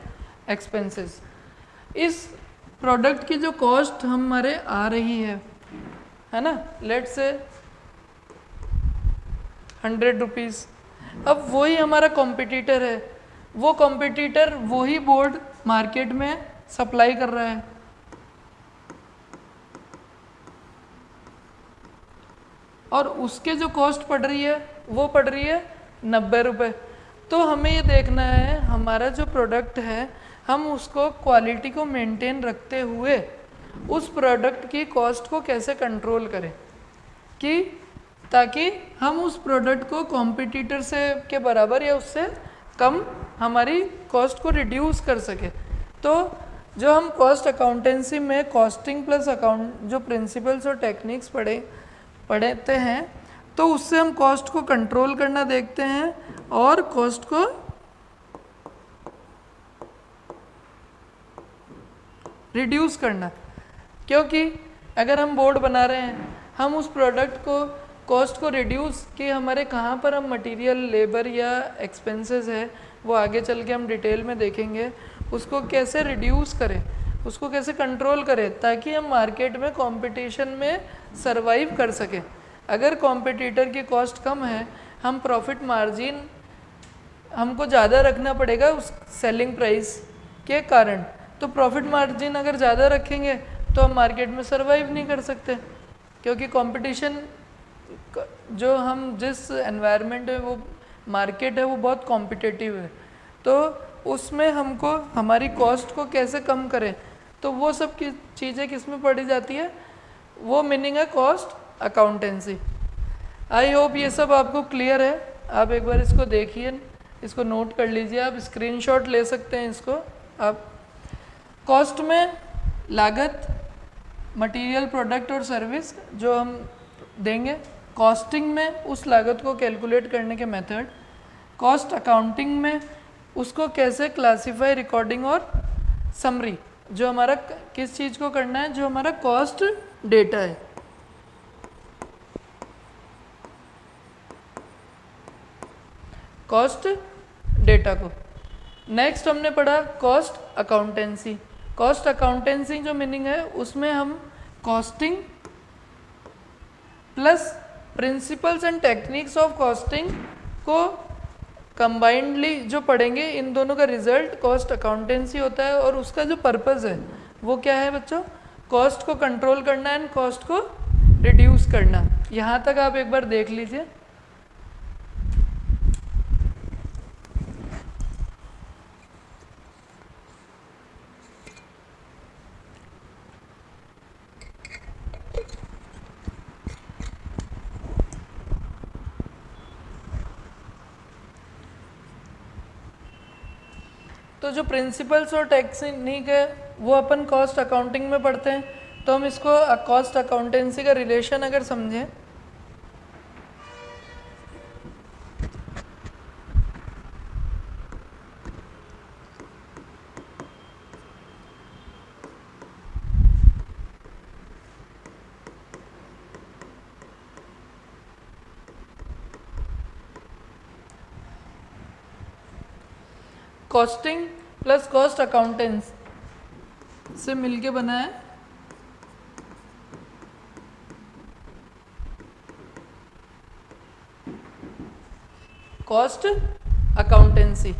S1: एक्सपेंसेस इस प्रोडक्ट की जो कॉस्ट हमारे आ रही है है ना? लेट से हंड्रेड रुपीज़ अब वही हमारा कॉम्पिटिटर है। वो कॉम्पिटिटर वही बोर्ड मार्केट में सप्लाई कर रहा है। और उसके जो कॉस्ट पड़ रही है, वो पड़ रही है नब्बे रुपये तो हमें ये देखना है, हमारा जो प्रोडक्ट है, हम उसको क्वालिटी को मेंटेन रखते हुए उस प्रोडक्ट की कॉस्ट को कैसे कंट्रोल करें? कि ताकि हम उस प्रोडक्ट को कॉम्पिटिटर से के बराबर या उससे कम हमारी कॉस्ट को रिड्यूस कर सके। तो जो हम कॉस्ट अकाउंटेंसी में कॉस्टिंग प्लस अकाउंट जो प्रिंसिपल्स और टेक्निक्स पढ़े, पढ़ते हैं तो उससे हम कॉस्ट को कंट्रोल करना देखते हैं और कॉस्ट को रिड्यूस करना। क्योंकि अगर हम बोर्ड बना रहे हैं, हम उस प्रोडक्ट को कॉस्ट को रिड्यूस कि हमारे कहाँ पर हम मटेरियल लेबर या एक्सपेंसेस है, वो आगे चल के हम डिटेल में देखेंगे, उसको कैसे रिड्यूस करें, उसको कैसे कंट्रोल करें, ताकि हम मार्केट में कंपटीशन में सरवाइव कर सकें। अगर कॉम्पिटिटर की कॉस्ट कम है, हम प्रॉफिट मार्जिन हमको ज़्यादा रखना पड़ेगा उस सेलिंग प्राइस के कारण। तो प्रॉफिट मार्जिन अगर ज़्यादा रखेंगे तो हम मार्केट में सर्वाइव नहीं कर सकते। क्योंकि कंपटीशन जो हम जिस एनवायरनमेंट है, वो मार्केट है, वो बहुत कॉम्पिटिटिव है। तो उसमें हमको, हमारी कॉस्ट को कैसे कम करें? तो वो सब की, चीज़ें किसमें पड़ी जाती है? वो मीनिंग है कॉस्ट अकाउंटेंसी आई होप ये सब आपको क्लियर है। आप एक बार इसको देखिए, इसको नोट कर लीजिए। आप स्क्रीनशॉट ले सकते हैं इसको। आप कॉस्ट में लागत मटेरियल प्रोडक्ट और सर्विस जो हम देंगे कॉस्टिंग में उस लागत को कैलकुलेट करने के मेथड कॉस्ट अकाउंटिंग में उसको कैसे क्लासीफाई रिकॉर्डिंग और समरी जो हमारा किस चीज़ को करना है, जो हमारा कॉस्ट डेटा है। कॉस्ट डेटा को। नेक्स्ट हमने पढ़ा कॉस्ट अकाउंटेंसी कॉस्ट अकाउंटेंसी जो मीनिंग है, उसमें हम costing plus principles and techniques of costing को कंबाइंडली जो पढ़ेंगे, इन दोनों का रिज़ल्ट कॉस्ट अकाउंटेंसी होता है और उसका जो पर्पज़ है, वो क्या है बच्चों? कॉस्ट को कंट्रोल करना एंड कॉस्ट को रिड्यूस करना। यहाँ तक आप एक बार देख लीजिए। तो जो प्रिंसिपल्स और टेक्निक है, वो अपन कॉस्ट अकाउंटिंग में पढ़ते हैं। तो हम इसको कॉस्ट अकाउंटेंसी का रिलेशन अगर समझें। कॉस्टिंग प्लस कॉस्ट अकाउंटेंस से मिलके बना है कॉस्ट अकाउंटेंसी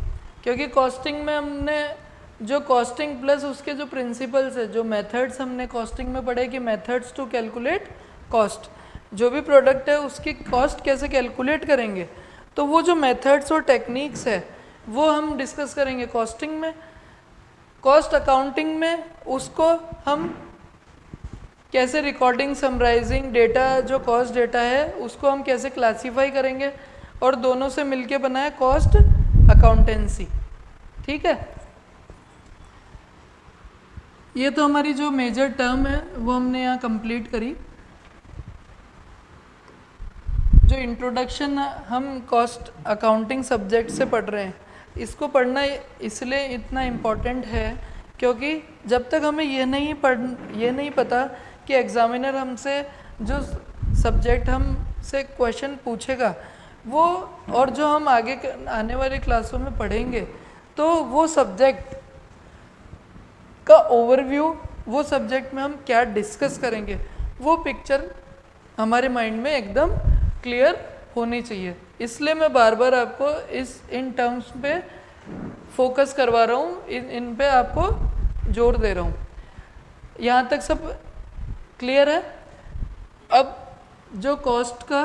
S1: क्योंकि कॉस्टिंग में हमने जो कॉस्टिंग प्लस उसके जो प्रिंसिपल्स है जो मेथड्स हमने कॉस्टिंग में पढ़े कि मेथड्स टू कैलकुलेट कॉस्ट जो भी प्रोडक्ट है उसकी कॉस्ट कैसे कैलकुलेट करेंगे? तो वो जो मेथड्स और टेक्निक्स है वो हम डिस्कस करेंगे कॉस्टिंग में। कॉस्ट अकाउंटिंग में उसको हम कैसे रिकॉर्डिंग समराइजिंग डेटा जो कॉस्ट डेटा है, उसको हम कैसे क्लासीफाई करेंगे और दोनों से मिलके बना है कॉस्ट अकाउंटेंसी ठीक है? ये तो हमारी जो मेजर टर्म है, वो हमने यहाँ कंप्लीट करी। जो इंट्रोडक्शन हम कॉस्ट अकाउंटिंग सब्जेक्ट से पढ़ रहे हैं। इसको पढ़ना इसलिए इतना इम्पोर्टेंट है, क्योंकि जब तक हमें ये नहीं पढ़, ये नहीं पता कि एग्ज़ामिनर हमसे जो सब्जेक्ट हम से क्वेश्चन पूछेगा, वो और जो हम आगे आने वाले क्लासों में पढ़ेंगे तो वो सब्जेक्ट का ओवरव्यू वो सब्जेक्ट में हम क्या डिस्कस करेंगे, वो पिक्चर हमारे माइंड में एकदम क्लियर होनी चाहिए। इसलिए मैं बार बार आपको इस, इन टर्म्स पे फोकस करवा रहा हूँ, इन इन पे आपको ज़ोर दे रहा हूँ। यहाँ तक सब क्लियर है? अब जो कॉस्ट का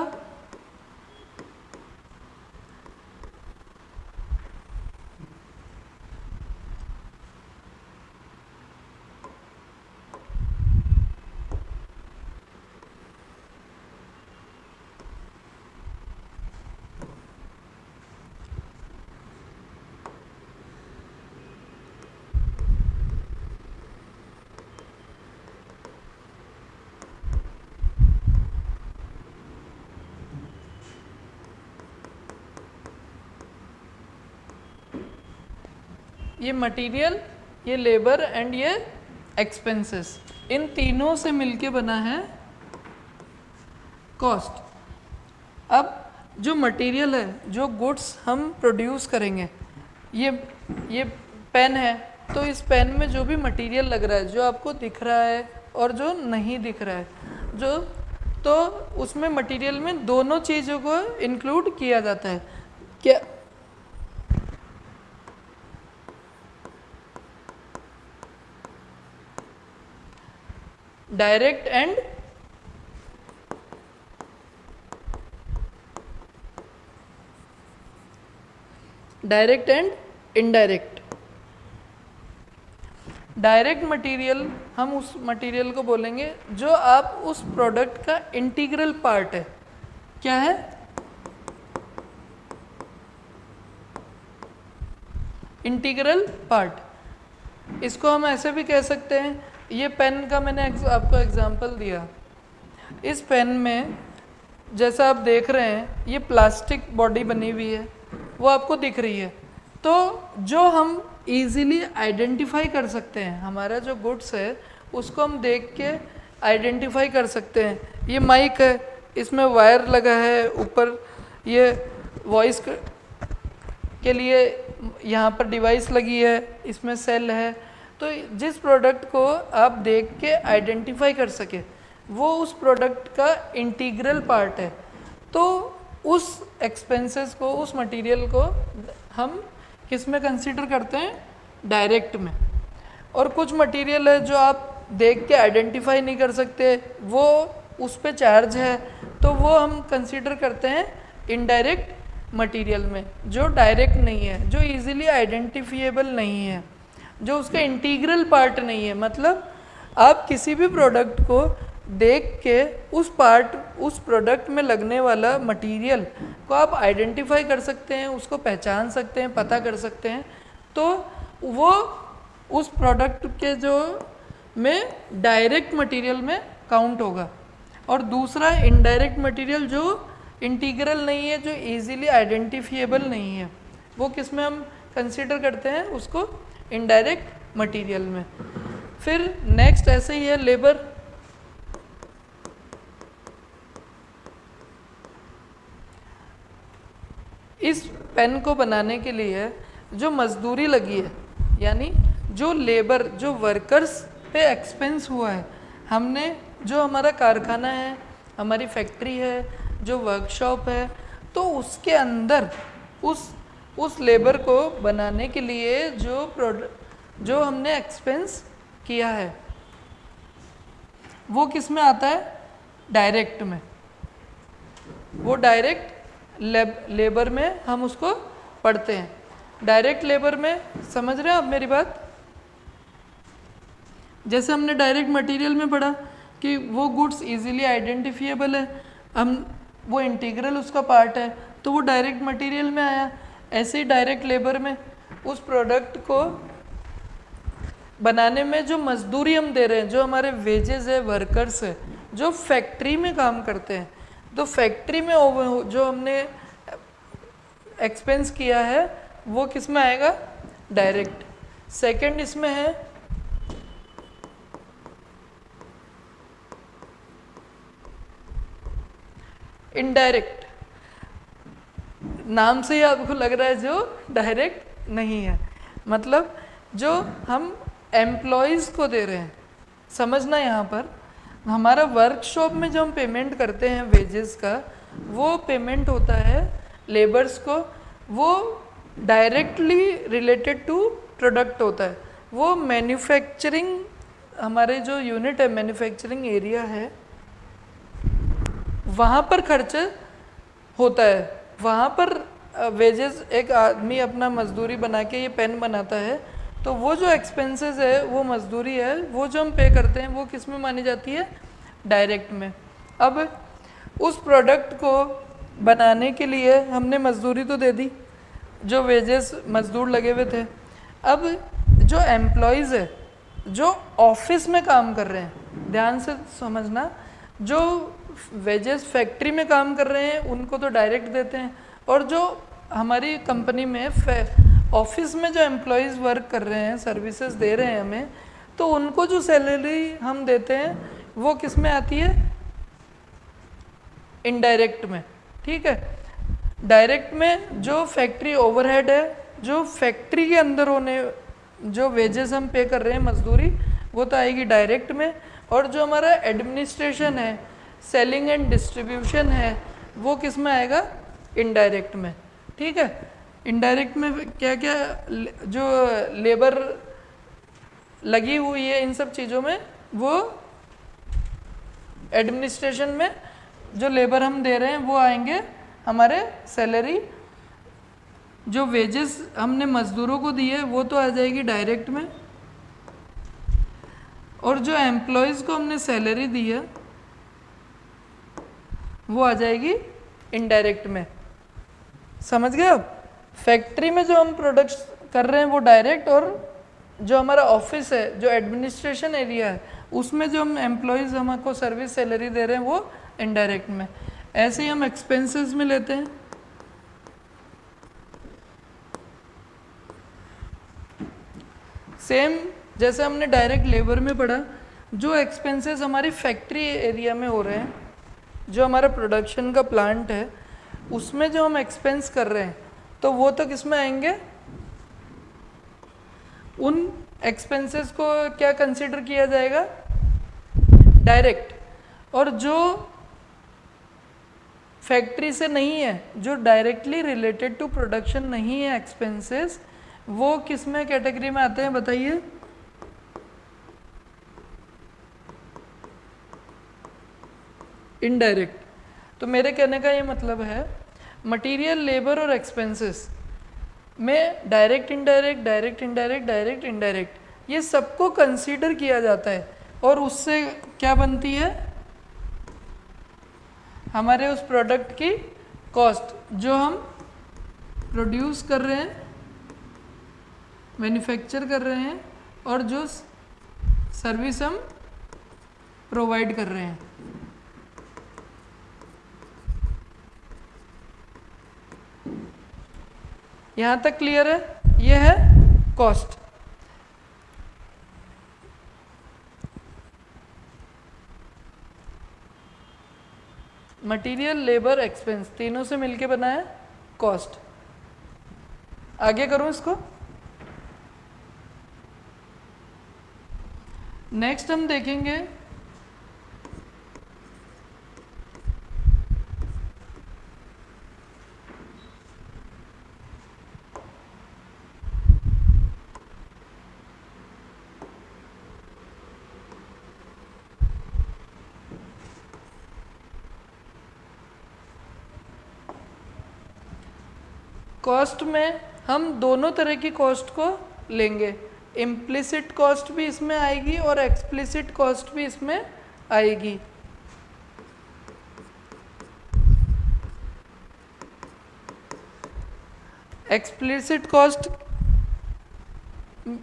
S1: ये मटेरियल ये लेबर एंड ये एक्सपेंसेस इन तीनों से मिलके बना है कॉस्ट अब जो मटेरियल है, जो गुड्स हम प्रोड्यूस करेंगे, ये ये पेन है तो इस पेन में जो भी मटेरियल लग रहा है, जो आपको दिख रहा है और जो नहीं दिख रहा है, जो तो उसमें मटेरियल में दोनों चीज़ों को इंक्लूड किया जाता है। क्या direct and direct and indirect. Direct material, हम उस मटेरियल को बोलेंगे जो आप उस प्रोडक्ट का इंटीग्रल पार्ट है। क्या है? Integral part. इसको हम ऐसे भी कह सकते हैं ये पेन का मैंने आपको एग्जांपल दिया। इस पेन में, जैसा आप देख रहे हैं, ये प्लास्टिक बॉडी बनी हुई है। वो आपको दिख रही है। तो जो हम इजीली आइडेंटिफाई कर सकते हैं, हमारा जो गुड्स है, उसको हम देख के आइडेंटिफाई कर सकते हैं। ये माइक है, इसमें वायर लगा है, ऊपर ये वॉइस के लिए यहाँ पर डिवाइस लगी है, इसमें सेल है। तो जिस प्रोडक्ट को आप देख के आइडेंटिफाई कर सके, वो उस प्रोडक्ट का इंटीग्रल पार्ट है। तो उस एक्सपेंसेस को, उस मटेरियल को हम किसमें कंसिडर करते हैं? डायरेक्ट में। और कुछ मटेरियल है जो आप देख के आइडेंटिफाई नहीं कर सकते, वो उस पर चार्ज है तो वो हम कंसिडर करते हैं इनडायरेक्ट मटेरियल में, जो डायरेक्ट नहीं है, जो इजीली आइडेंटिफिएबल नहीं है। जो उसका इंटीग्रल पार्ट नहीं है मतलब आप किसी भी प्रोडक्ट को देख के उस पार्ट उस प्रोडक्ट में लगने वाला मटेरियल को आप आइडेंटिफाई कर सकते हैं, उसको पहचान सकते हैं, पता कर सकते हैं। तो वो उस प्रोडक्ट के जो में डायरेक्ट मटेरियल में काउंट होगा। और दूसरा इनडायरेक्ट मटेरियल जो इंटीग्रल नहीं है, जो इजीली आइडेंटिफिएबल नहीं है, वो किसमें हम कंसिडर करते हैं, उसको इनडायरेक्ट मटेरियल में। फिर नेक्स्ट ऐसे ही है लेबर इस पेन को बनाने के लिए जो मजदूरी लगी है, यानी जो लेबर जो वर्कर्स पे एक्सपेंस हुआ है, हमने जो हमारा कारखाना है, हमारी फैक्ट्री है, जो वर्कशॉप है तो उसके अंदर, उस उस लेबर को बनाने के लिए जो प्रोडक्ट जो हमने एक्सपेंस किया है, वो किसमें आता है? डायरेक्ट में। वो डायरेक्ट लेबर में हम उसको पढ़ते हैं। डायरेक्ट लेबर में, समझ रहे हैं आप मेरी बात? जैसे हमने डायरेक्ट मटेरियल में पढ़ा कि वो गुड्स इजीली आइडेंटिफिएबल है, हम, वो इंटीग्रल उसका पार्ट है तो वो डायरेक्ट मटेरियल में आया। ऐसे ही डायरेक्ट लेबर में उस प्रोडक्ट को बनाने में जो मजदूरी हम दे रहे हैं, जो हमारे वेजेस है वर्कर्स है, जो फैक्ट्री में काम करते हैं तो फैक्ट्री में जो हमने एक्सपेंस किया है, वो किसमें आएगा? डायरेक्ट सेकंड इसमें है इनडायरेक्ट नाम से ही आपको लग रहा है जो डायरेक्ट नहीं है। मतलब जो हम एम्प्लॉयज़ को दे रहे हैं। समझना यहाँ पर, हमारा वर्कशॉप में जो हम पेमेंट करते हैं वेजेस का, वो पेमेंट होता है लेबर्स को। वो डायरेक्टली रिलेटेड टू प्रोडक्ट होता है। वो मैन्युफैक्चरिंग हमारे जो यूनिट है मैन्युफैक्चरिंग एरिया है, वहाँ पर खर्च होता है। वहाँ पर वेजेस एक आदमी अपना मजदूरी बना के ये पेन बनाता है तो वो जो एक्सपेंसेस है, वो मजदूरी है, वो जो हम पे करते हैं, वो किसमें मानी जाती है? डायरेक्ट में। अब उस प्रोडक्ट को बनाने के लिए हमने मजदूरी तो दे दी, जो वेजेस मजदूर लगे हुए थे। अब जो एम्प्लॉयज़ है, जो ऑफ़िस में काम कर रहे हैं, ध्यान से समझना, जो वेजेस फैक्ट्री में काम कर रहे हैं, उनको तो डायरेक्ट देते हैं। और जो हमारी कंपनी में ऑफ़िस में जो एम्प्लॉयज़ वर्क कर रहे हैं सर्विसेज़ दे रहे हैं हमें तो उनको जो सैलरी हम देते हैं, वो किसमें आती है? इनडायरेक्ट में, ठीक है? डायरेक्ट में जो फैक्ट्री ओवरहेड है, जो फैक्ट्री के अंदर होने, जो वेजेस हम पे कर रहे हैं मजदूरी, वो तो आएगी डायरेक्ट में। और जो हमारा एडमिनिस्ट्रेशन है सेलिंग एंड डिस्ट्रीब्यूशन है, वो किसमें आएगा? इनडायरेक्ट में। ठीक है? इनडायरेक्ट में क्या क्या जो लेबर लगी हुई है इन सब चीज़ों में, वो एडमिनिस्ट्रेशन में जो लेबर हम दे रहे हैं, वो आएँगे हमारे सैलरी जो वेजेस हमने मजदूरों को दिए वो तो आ जाएगी डायरेक्ट में। और जो एम्प्लॉयज़ को हमने सैलरी दी है वो आ जाएगी इनडायरेक्ट में। समझ गए आप? फैक्ट्री में जो हम प्रोडक्ट्स कर रहे हैं वो डायरेक्ट और जो हमारा ऑफ़िस है, जो एडमिनिस्ट्रेशन एरिया है, उसमें जो हम एम्प्लॉयज़ हमको सर्विस सैलरी दे रहे हैं वो इनडायरेक्ट में। ऐसे ही हम एक्सपेंसेस में लेते हैं। सेम जैसे हमने डायरेक्ट लेबर में पढ़ा, जो एक्सपेंसेस हमारी फैक्ट्री एरिया में हो रहे हैं जो हमारा प्रोडक्शन का प्लांट है, उसमें जो हम एक्सपेंस कर रहे हैं तो वो तो किसमें आएँगे? उन एक्सपेंसेस को क्या कंसिडर किया जाएगा? डायरेक्ट और जो फैक्ट्री से नहीं है, जो डायरेक्टली रिलेटेड टू प्रोडक्शन नहीं है एक्सपेंसेस वो किसमें कैटेगरी में आते हैं, बताइए? इनडायरेक्ट तो मेरे कहने का ये मतलब है मटेरियल लेबर और एक्सपेंसेस में direct indirect direct indirect direct indirect ये सबको कंसीडर किया जाता है। और उससे क्या बनती है? हमारे उस प्रोडक्ट की कॉस्ट जो हम प्रोड्यूस कर रहे हैं मैन्युफैक्चर कर रहे हैं, और जो सर्विस हम प्रोवाइड कर रहे हैं। यहाँ तक क्लियर है? ये है कॉस्ट मटेरियल लेबर एक्सपेंस तीनों से मिलके बना है कॉस्ट आगे करूँ इसको? नेक्स्ट हम देखेंगे कॉस्ट में हम दोनों तरह की कॉस्ट को लेंगे। इम्प्लिसिट कॉस्ट भी इसमें आएगी और एक्सप्लिसिट कॉस्ट भी इसमें आएगी। एक्सप्लिसिट कॉस्ट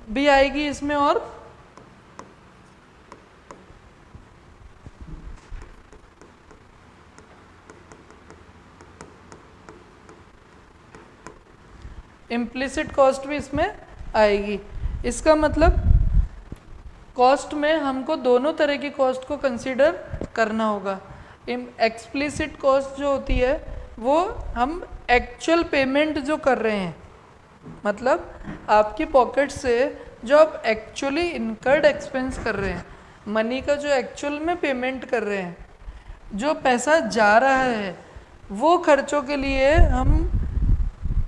S1: भी आएगी इसमें और इम्प्लिसिट कॉस्ट भी इसमें आएगी। इसका मतलब कॉस्ट में हमको दोनों तरह की कॉस्ट को कंसीडर करना होगा। एक्सप्लिसिट कॉस्ट जो होती है, वो हम एक्चुअल पेमेंट जो कर रहे हैं मतलब आपकी पॉकेट से जो आप एक्चुअली इनकर्ड एक्सपेंस कर रहे हैं मनी का जो एक्चुअल में पेमेंट कर रहे हैं, जो पैसा जा रहा है, वो खर्चों के लिए हम,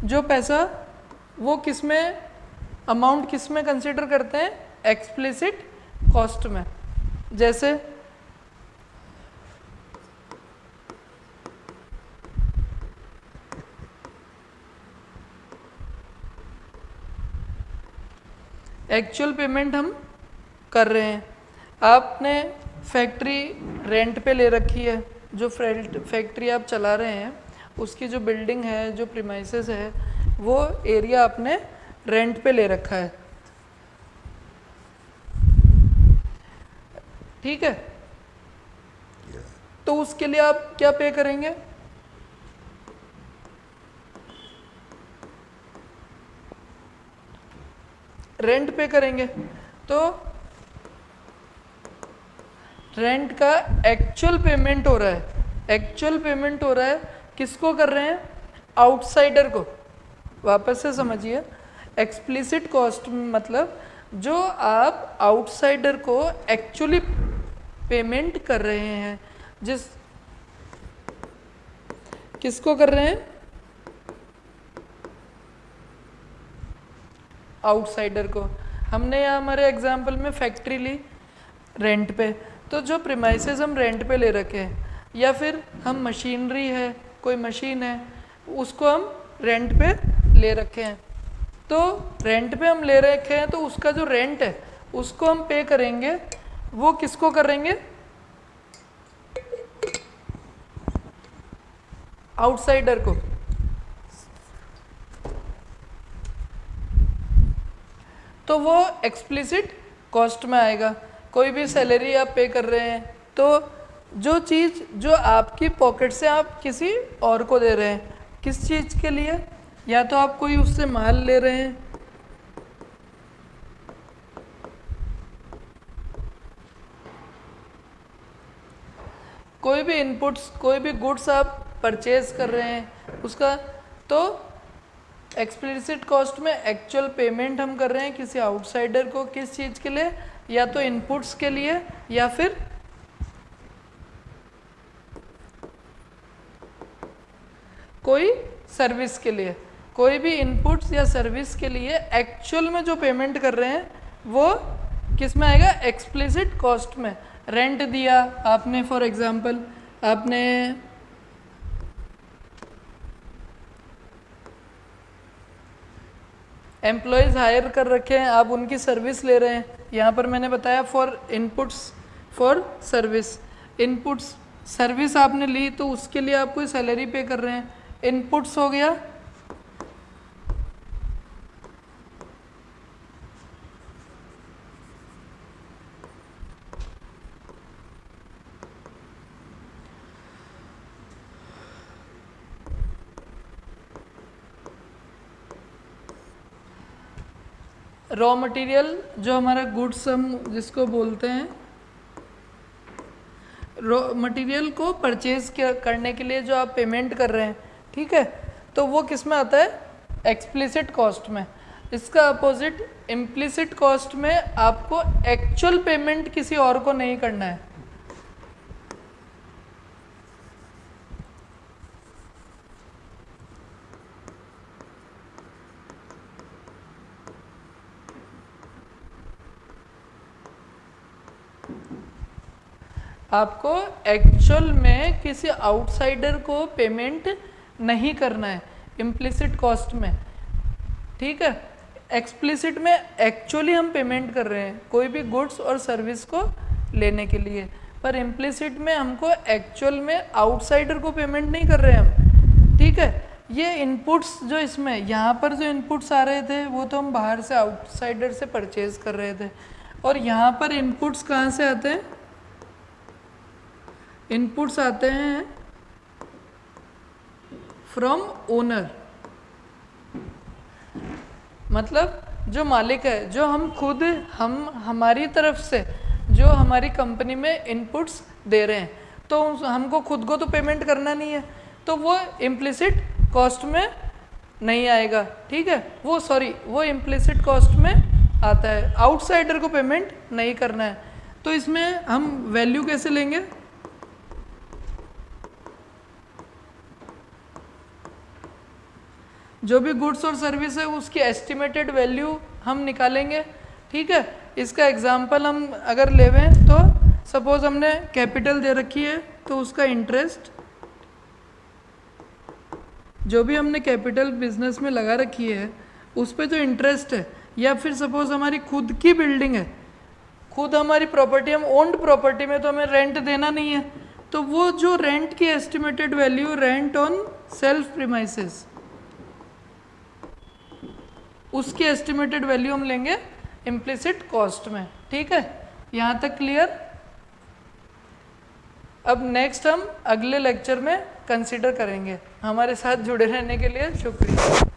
S1: जो पैसा वो किसमें? अमाउंट किसमें कंसिडर करते हैं? एक्सप्लिसिट कॉस्ट में। जैसे एक्चुअल पेमेंट हम कर रहे हैं। आपने फैक्ट्री रेंट पे ले रखी है, जो फैक्ट्री आप चला रहे हैं, उसकी जो बिल्डिंग है, जो प्रीमाइसेस है वो एरिया आपने रेंट पे ले रखा है। ठीक है? तो उसके लिए आप क्या पे करेंगे? रेंट पे करेंगे। तो रेंट का एक्चुअल पेमेंट हो रहा है। एक्चुअल पेमेंट हो रहा है किसको कर रहे हैं? आउटसाइडर को। वापस से समझिए एक्सप्लिसिट कॉस्ट मतलब जो आप आउटसाइडर को एक्चुअली पेमेंट कर रहे हैं, जिस, किसको कर रहे हैं? आउटसाइडर को। हमने यहाँ हमारे एग्ज़ाम्पल में फैक्ट्री ली रेंट पे। तो जो प्रीमाइसेस हम रेंट पे ले रखे हैं, या फिर हम मशीनरी है, कोई मशीन है, उसको हम रेंट पे ले रखे हैं। तो रेंट पे हम ले रखे हैं तो उसका जो रेंट है, उसको हम पे करेंगे। वो किसको करेंगे? आउटसाइडर को। तो वो एक्सप्लिसिट कॉस्ट में आएगा। कोई भी सैलरी आप पे कर रहे हैं तो जो चीज़, जो आपकी पॉकेट से आप किसी और को दे रहे हैं, किस चीज़ के लिए? या तो आप कोई उससे माल ले रहे हैं। कोई भी इनपुट्स कोई भी गुड्स आप परचेज कर रहे हैं, उसका तो एक्सप्लिसिट कॉस्ट में एक्चुअल पेमेंट हम कर रहे हैं किसी आउटसाइडर को किस चीज़ के लिए, या तो इनपुट्स के लिए, या फिर कोई सर्विस के लिए। कोई भी इनपुट्स या सर्विस के लिए एक्चुअल में जो पेमेंट कर रहे हैं, वो किसमें आएगा? एक्सप्लिसिट कॉस्ट में। रेंट दिया, आपने फॉर एग्जांपल आपने एम्प्लॉयज़ हायर कर रखे हैं, आप उनकी सर्विस ले रहे हैं। यहाँ पर मैंने बताया for inputs for service inputs service आपने ली तो उसके लिए आप कोई सैलरी पे कर रहे हैं। इनपुट्स हो गया रॉ मटेरियल जो हमारा गुड्स हम जिसको बोलते हैं रॉ मटेरियल को परचेज करने के लिए जो आप पेमेंट कर रहे हैं, ठीक है? तो वो किसमें आता है? एक्सप्लिसिट कॉस्ट में। इसका अपोजिट इम्प्लिसिट कॉस्ट में आपको एक्चुअल पेमेंट किसी और को नहीं करना है। आपको एक्चुअल में किसी आउटसाइडर को पेमेंट नहीं करना है इम्प्लिसिट कॉस्ट में। ठीक है? एक्सप्लिसिट में एक्चुअली हम पेमेंट कर रहे हैं, कोई भी गुड्स और सर्विस को लेने के लिए। पर इम्प्लिसिट में हमको एक्चुअल में आउटसाइडर को पेमेंट नहीं कर रहे हम। ठीक है? ये इनपुट्स जो इसमें, यहाँ पर जो इनपुट्स आ रहे थे, वो तो हम बाहर से आउटसाइडर से परचेज कर रहे थे। और यहाँ पर इनपुट्स कहाँ से आते हैं? इनपुट्स आते हैं फ्रॉम ओनर मतलब जो मालिक है, जो हम खुद, हम, हमारी तरफ़ से, जो हमारी कंपनी में इनपुट्स दे रहे हैं तो हमको खुद को तो पेमेंट करना नहीं है तो वो इम्प्लिसिट कॉस्ट में नहीं आएगा, ठीक है? वो सॉरी वो इम्प्लिसिट कॉस्ट में आता है। आउटसाइडर को पेमेंट नहीं करना है। तो इसमें हम वैल्यू कैसे लेंगे? जो भी गुड्स और सर्विस है, उसकी एस्टिमेटेड वैल्यू हम निकालेंगे, ठीक है? इसका एग्जांपल हम अगर लेवें तो सपोज़ हमने कैपिटल दे रखी है तो उसका इंटरेस्ट जो भी हमने कैपिटल बिज़नेस में लगा रखी है, उस पर जो इंटरेस्ट है। या फिर सपोज़ हमारी खुद की बिल्डिंग है, खुद हमारी प्रॉपर्टी हम ओन्ड प्रॉपर्टी में तो हमें रेंट देना नहीं है तो वो जो रेंट की estimated value rent on self premises उसकी एस्टिमेटेड वैल्यू हम लेंगे इम्प्लिसिट कॉस्ट में, ठीक है? यहाँ तक क्लियर अब नेक्स्ट हम अगले लेक्चर में कंसिडर करेंगे। हमारे साथ जुड़े रहने के लिए शुक्रिया।